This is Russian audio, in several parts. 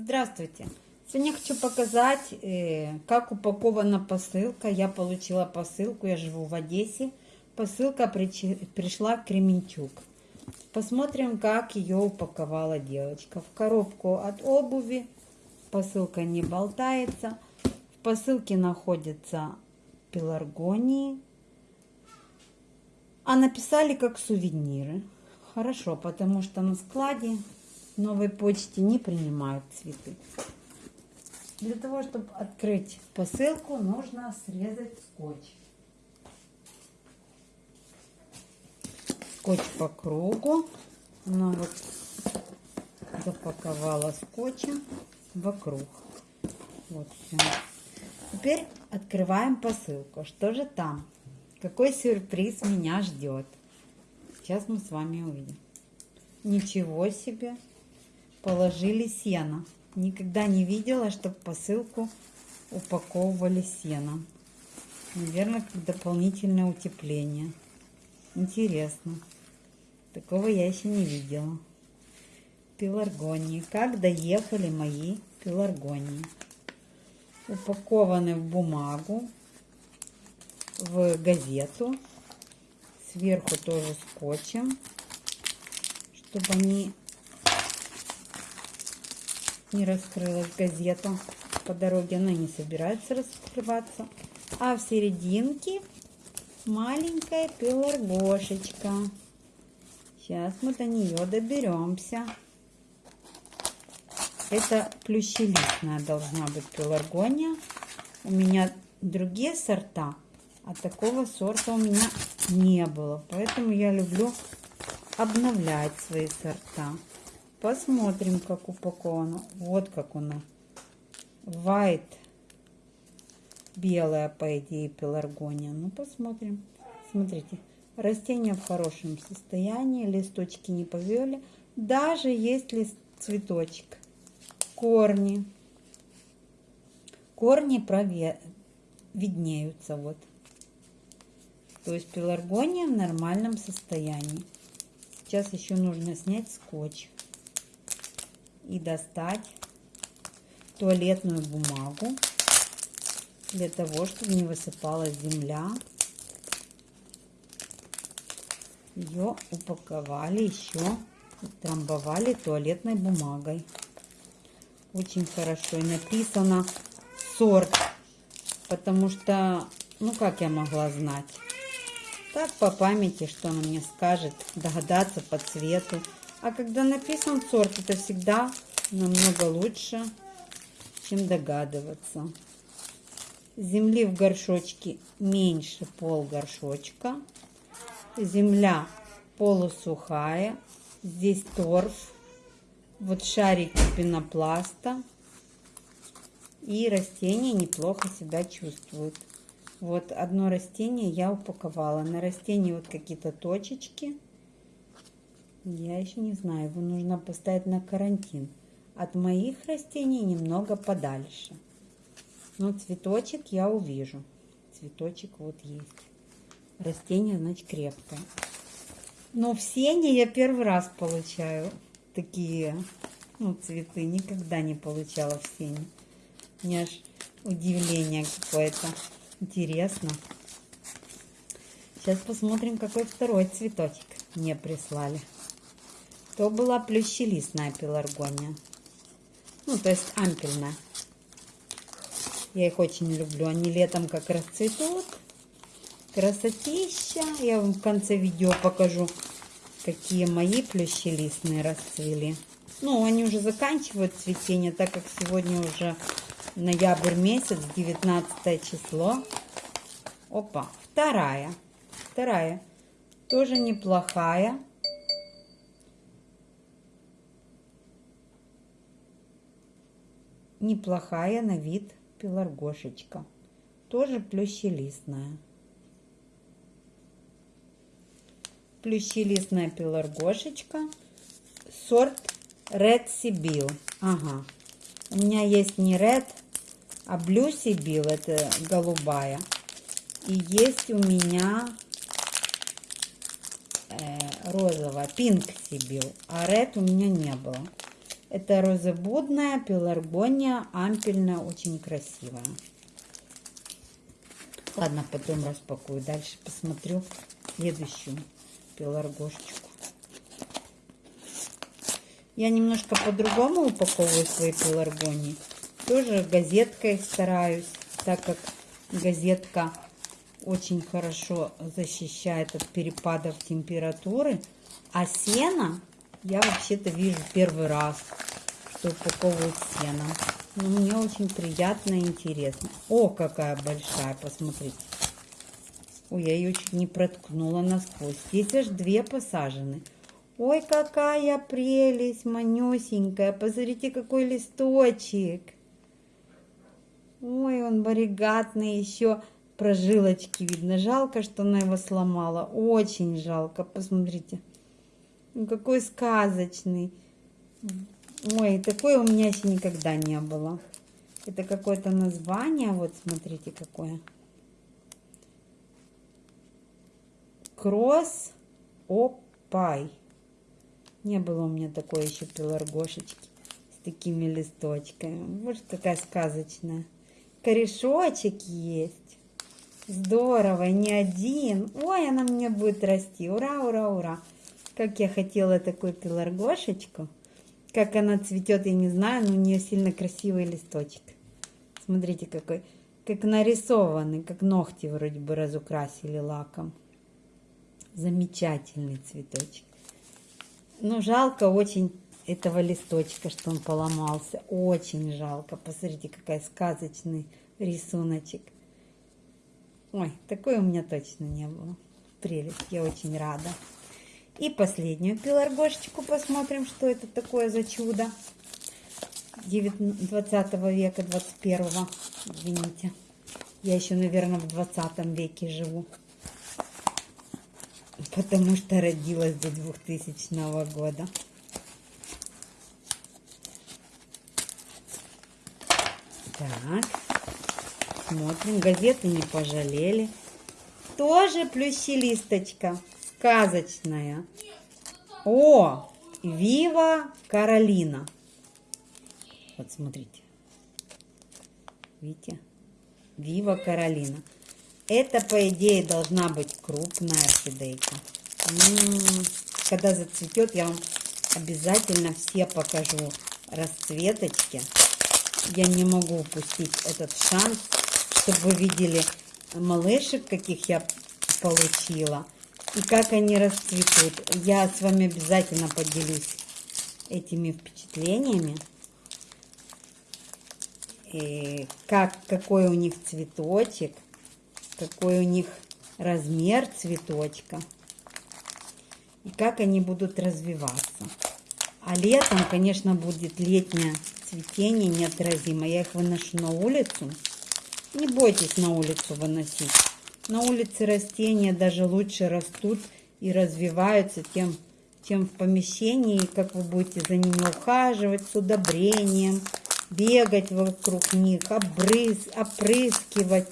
Здравствуйте! Сегодня хочу показать, э, как упакована посылка. Я получила посылку, я живу в Одессе. Посылка пришла в Кременчук. Посмотрим, как ее упаковала девочка. В коробку от обуви. Посылка не болтается. В посылке находятся пеларгонии. А написали как сувениры. Хорошо, потому что на складе новой почте не принимают цветы. Для того, чтобы открыть посылку, нужно срезать скотч. Скотч по кругу. Она вот запаковала скотчем вокруг. Вот все. Теперь открываем посылку. Что же там? Какой сюрприз меня ждет? Сейчас мы с вами увидим. Ничего себе! Положили сено. Никогда не видела, чтобы посылку упаковывали сеном. Наверное, как дополнительное утепление. Интересно. Такого я еще не видела. Пеларгонии. Как доехали мои пеларгонии. Упакованы в бумагу, в газету. Сверху тоже скотчем, чтобы они не раскрылась газета. По дороге она не собирается раскрываться. А в серединке маленькая пеларгошечка. Сейчас мы до нее доберемся. Это плющелистная должна быть пеларгония. У меня другие сорта, а такого сорта у меня не было. Поэтому я люблю обновлять свои сорта. Посмотрим, как упаковано. Вот как она. White. Белая, по идее, пеларгония. Ну, посмотрим. Смотрите. Растение в хорошем состоянии. Листочки не повели. Даже есть лист, цветочек. Корни. Корни прове... виднеются. Вот. То есть пеларгония в нормальном состоянии. Сейчас еще нужно снять скотч и достать туалетную бумагу для того, чтобы не высыпалась земля. Ее упаковали еще, трамбовали туалетной бумагой. Очень хорошо. И написано сорт, потому что, ну как я могла знать? Так по памяти, что она мне скажет, догадаться по цвету. А когда написан сорт, это всегда намного лучше, чем догадываться. Земли в горшочке меньше пол горшочка. Земля полусухая. Здесь торф. Вот шарики пенопласта. И растения неплохо себя чувствуют. Вот одно растение я упаковала. На растении вот какие-то точечки. Я еще не знаю, его нужно поставить на карантин. От моих растений немного подальше. Но цветочек я увижу. Цветочек вот есть. Растение, значит, крепкое. Но в сене я первый раз получаю такие ну, цветы. Никогда не получала в сене. У аж удивление какое-то. Интересно. Сейчас посмотрим, какой второй цветочек мне прислали то была плющелистная пеларгония. Ну, то есть ампельная. Я их очень люблю. Они летом как расцветут. Красотища. Я вам в конце видео покажу, какие мои плющелистные расцвели. Ну, они уже заканчивают цветение, так как сегодня уже ноябрь месяц, 19 число. Опа, вторая. Вторая. Тоже неплохая. Неплохая на вид пеларгошечка. Тоже плющелистная. Плющелистная пеларгошечка. Сорт Red Sibyl. Ага. У меня есть не Red, а Blue Sibyl. Это голубая. И есть у меня э, розовая, Pink Sibyl. А Red у меня не было. Это розебудная, пеларгония, ампельная, очень красивая. Ладно, потом распакую. Дальше посмотрю следующую пеларгошечку. Я немножко по-другому упаковываю свои пеларгонии. Тоже газеткой стараюсь, так как газетка очень хорошо защищает от перепадов температуры. А сено я вообще-то вижу первый раз, что упаковывают сено. Но мне очень приятно и интересно. О, какая большая, посмотрите. Ой, я ее чуть не проткнула насквозь. Здесь аж две посажены. Ой, какая прелесть, манюсенькая. Посмотрите, какой листочек. Ой, он варигатный, еще прожилочки видно. Жалко, что она его сломала. Очень жалко, посмотрите. Ну, какой сказочный. Ой, такой у меня еще никогда не было. Это какое-то название, вот смотрите какое. Кросс Опай. Не было у меня такой еще пеларгошечки с такими листочками. Вот какая сказочная. Корешочек есть. Здорово, не один. Ой, она мне будет расти. Ура, ура, ура. Как я хотела такую пеларгошечку. Как она цветет, я не знаю, но у нее сильно красивый листочек. Смотрите, какой. Как нарисованный, как ногти вроде бы разукрасили лаком. Замечательный цветочек. Ну, жалко очень этого листочка, что он поломался. Очень жалко. Посмотрите, какая сказочный рисуночек. Ой, такой у меня точно не было. Прелесть, я очень рада. И последнюю пеларгошечку посмотрим, что это такое за чудо. 20 века, 21 извините. Я еще, наверное, в 20 веке живу. Потому что родилась до 2000 года. Так, смотрим. Газеты не пожалели. Тоже плющелисточка сказочная. О, Вива Каролина. Вот смотрите. Видите? Вива Каролина. Это, по идее, должна быть крупная орхидейка. Когда зацветет, я вам обязательно все покажу расцветочки. Я не могу упустить этот шанс, чтобы вы видели малышек, каких я получила и как они расцветут. Я с вами обязательно поделюсь этими впечатлениями. И как, какой у них цветочек, какой у них размер цветочка. И как они будут развиваться. А летом, конечно, будет летнее цветение неотразимо. Я их выношу на улицу. Не бойтесь на улицу выносить. На улице растения даже лучше растут и развиваются, тем, чем в помещении, как вы будете за ними ухаживать с удобрением, бегать вокруг них, обрыз, опрыскивать.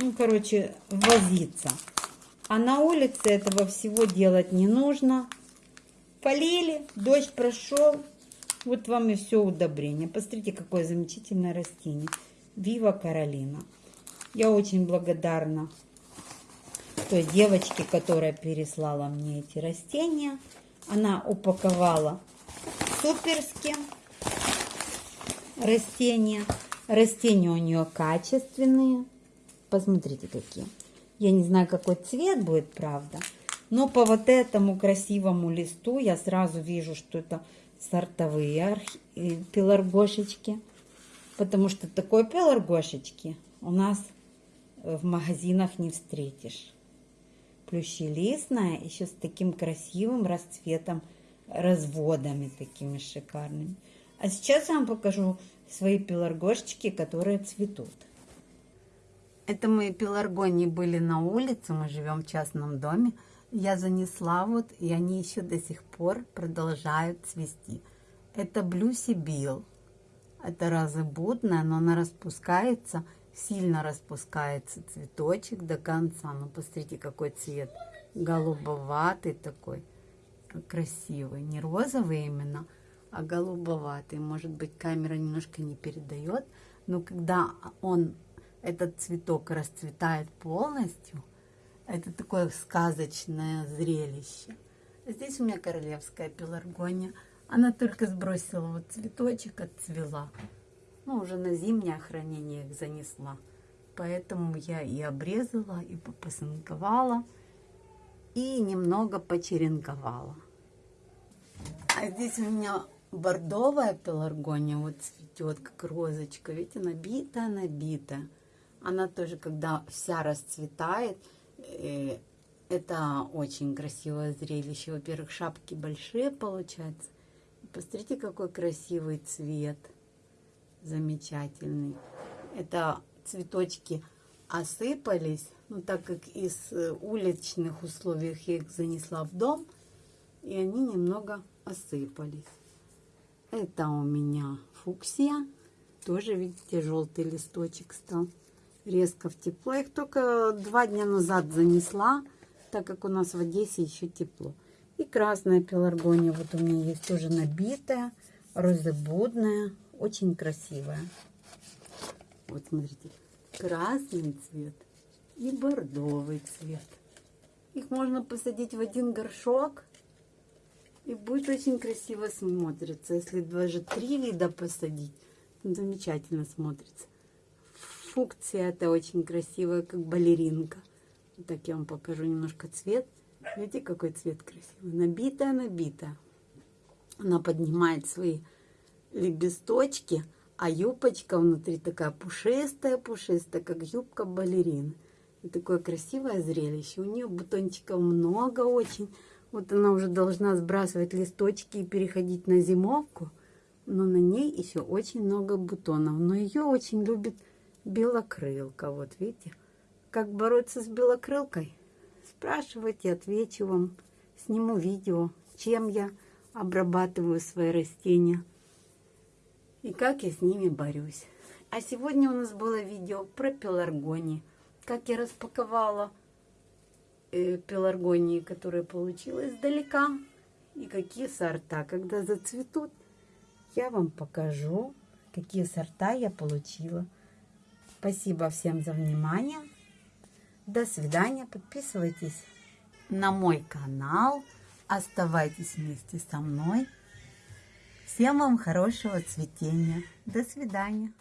Ну, короче, возиться. А на улице этого всего делать не нужно. Полили, дождь прошел, вот вам и все удобрение. Посмотрите, какое замечательное растение. Вива Каролина. Я очень благодарна той девочке, которая переслала мне эти растения. Она упаковала суперски растения. Растения у нее качественные. Посмотрите, какие. Я не знаю, какой цвет будет, правда. Но по вот этому красивому листу я сразу вижу, что это сортовые э, пеларгошечки. Потому что такой пеларгошечки у нас в магазинах не встретишь. Плющелистная, еще с таким красивым расцветом, разводами такими шикарными. А сейчас я вам покажу свои пеларгошечки, которые цветут. Это мои пеларгонии были на улице, мы живем в частном доме. Я занесла вот, и они еще до сих пор продолжают цвести. Это Блюси Билл. Это разобудная, но она распускается – сильно распускается цветочек до конца. Ну, посмотрите, какой цвет. Голубоватый такой. Красивый. Не розовый именно, а голубоватый. Может быть, камера немножко не передает, но когда он, этот цветок расцветает полностью, это такое сказочное зрелище. Здесь у меня королевская пеларгония. Она только сбросила вот цветочек, отцвела. Ну, уже на зимнее хранение их занесла. Поэтому я и обрезала, и попасынковала, и немного почеренковала. А здесь у меня бордовая пеларгония вот цветет, как розочка. Видите, набитая, набитая. Она тоже, когда вся расцветает, э, это очень красивое зрелище. Во-первых, шапки большие получаются. Посмотрите, какой красивый цвет. Замечательный. Это цветочки осыпались. Ну, так как из э, уличных условий я их занесла в дом. И они немного осыпались. Это у меня фуксия. Тоже, видите, желтый листочек стал. Резко в тепло. Их только два дня назад занесла так как у нас в Одессе еще тепло. И красная пеларгония вот у меня есть тоже набитая, розебудная, очень красивая. Вот смотрите, красный цвет и бордовый цвет. Их можно посадить в один горшок, и будет очень красиво смотрится. Если даже три вида посадить, замечательно смотрится. Фукция это очень красивая, как балеринка. Так я вам покажу немножко цвет. Видите, какой цвет красивый. Набитая, набитая. Она поднимает свои лепесточки, а юбочка внутри такая пушистая, пушистая, как юбка балерины. И такое красивое зрелище. У нее бутончиков много очень. Вот она уже должна сбрасывать листочки и переходить на зимовку. Но на ней еще очень много бутонов. Но ее очень любит белокрылка. Вот видите? Как бороться с белокрылкой? Спрашивайте, отвечу вам. Сниму видео, чем я обрабатываю свои растения и как я с ними борюсь. А сегодня у нас было видео про пеларгонии. Как я распаковала э, пеларгонии, которые получила издалека. И какие сорта. Когда зацветут, я вам покажу, какие сорта я получила. Спасибо всем за внимание. До свидания. Подписывайтесь на мой канал. Оставайтесь вместе со мной. Всем вам хорошего цветения. До свидания.